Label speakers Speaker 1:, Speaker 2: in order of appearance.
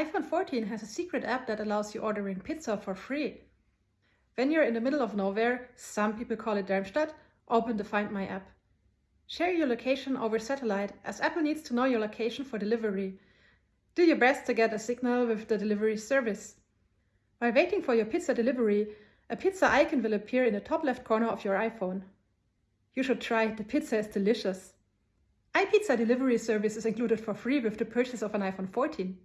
Speaker 1: iPhone 14 has a secret app that allows you ordering pizza for free. When you're in the middle of nowhere, some people call it Darmstadt, open the Find My app. Share your location over satellite as Apple needs to know your location for delivery. Do your best to get a signal with the delivery service. While waiting for your pizza delivery, a pizza icon will appear in the top left corner of your iPhone. You should try, the pizza is delicious. iPizza delivery service is included for free with the purchase of an iPhone 14.